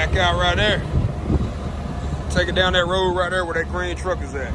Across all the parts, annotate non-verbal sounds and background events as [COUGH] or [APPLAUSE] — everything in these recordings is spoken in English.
Back out right there. Take it down that road right there where that green truck is at.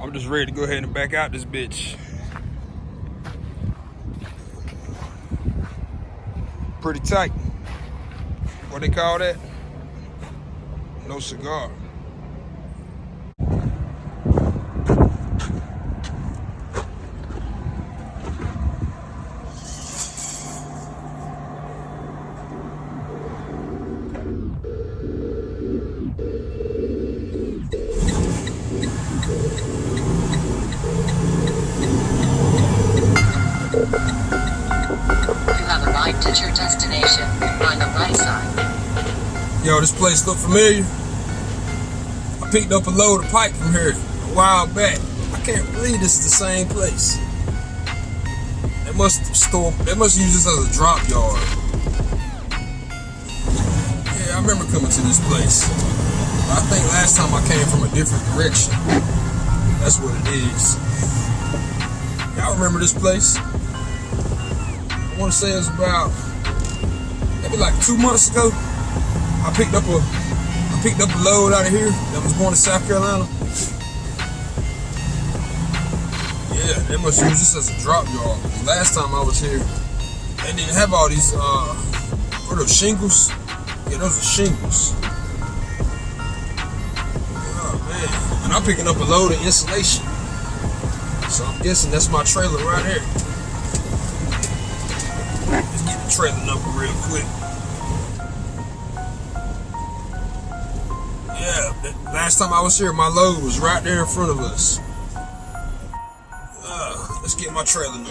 I'm just ready to go ahead and back out this bitch. Pretty tight. What they call that? No cigar. Yo, this place look familiar. I picked up a load of pipe from here a while back. I can't believe this is the same place. They must store. They must use this as a drop yard. Yeah, I remember coming to this place. I think last time I came from a different direction. That's what it is. Y'all remember this place? I want to say it was about maybe like two months ago. I picked up a I picked up a load out of here that was going to South Carolina. Yeah, they must use this as a drop yard. Last time I was here, they didn't have all these uh what are shingles? Yeah, those are shingles. Oh man. And I'm picking up a load of insulation. So I'm guessing that's my trailer right here. Let's get the trailer number real quick. Last time I was here, my load was right there in front of us. Uh, let's get my trailer number.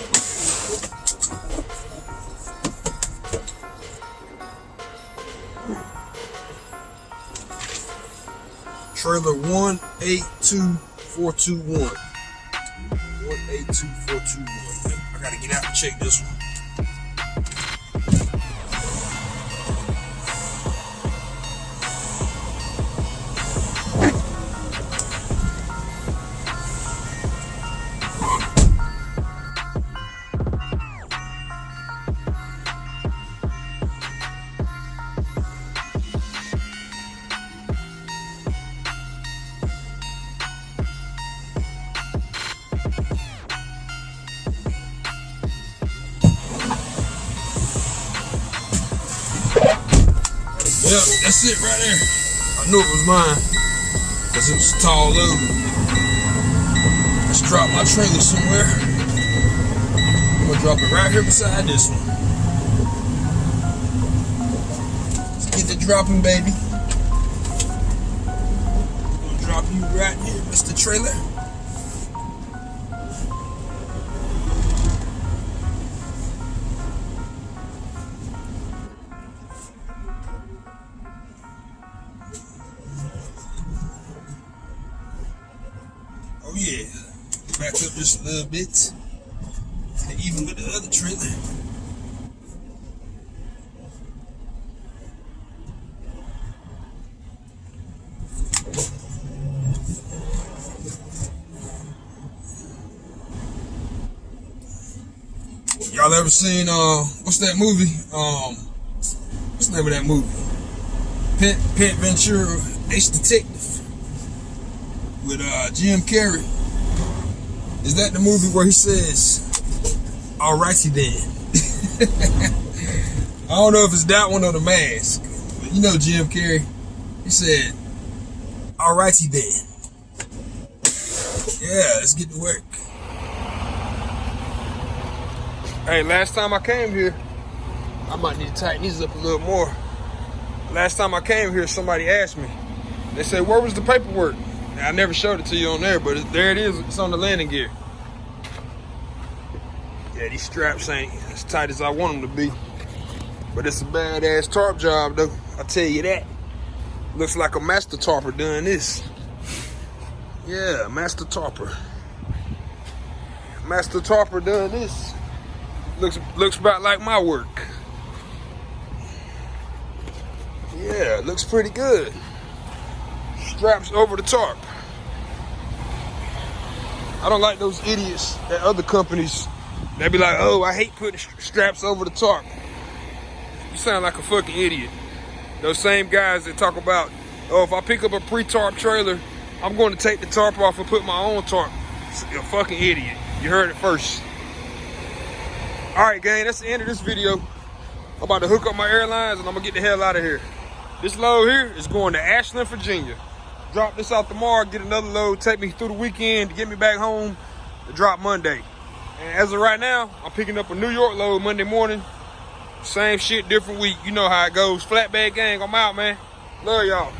Trailer one eight two four two one. One eight two four two one. I gotta get out and check this one. That's it right there. I knew it was mine. Cause it was tall load. Let's drop my trailer somewhere. I'm gonna drop it right here beside this one. Let's get the dropping, baby. I'm gonna drop you right here, Mr. Trailer. Oh yeah. Back up just a little bit. And even with the other trailer. Y'all ever seen uh what's that movie? Um what's the name of that movie? Pet Pet Ventura Ace Detective with uh, Jim Carrey. Is that the movie where he says, "Alrighty then"? [LAUGHS] I don't know if it's that one or the mask, but you know Jim Carrey. He said, "Alrighty then." Yeah, let's get to work. Hey, last time I came here, I might need to tighten these up a little more. Last time I came here, somebody asked me. They said, "Where was the paperwork?" I never showed it to you on there, but it, there it is. It's on the landing gear. Yeah, these straps ain't as tight as I want them to be. But it's a badass tarp job, though. I tell you that. Looks like a master tarper doing this. Yeah, master tarper. Master tarper doing this. Looks looks about like my work. Yeah, looks pretty good. Straps over the tarp. I don't like those idiots at other companies. They be like, oh, I hate putting straps over the tarp. You sound like a fucking idiot. Those same guys that talk about, oh, if I pick up a pre-tarp trailer, I'm going to take the tarp off and put my own tarp. You're a fucking idiot. You heard it first. All right, gang, that's the end of this video. I'm about to hook up my airlines and I'm gonna get the hell out of here. This load here is going to Ashland, Virginia. Drop this out tomorrow, get another load, take me through the weekend to get me back home to drop Monday. And as of right now, I'm picking up a New York load Monday morning. Same shit, different week. You know how it goes. Flatbed gang, I'm out, man. Love y'all.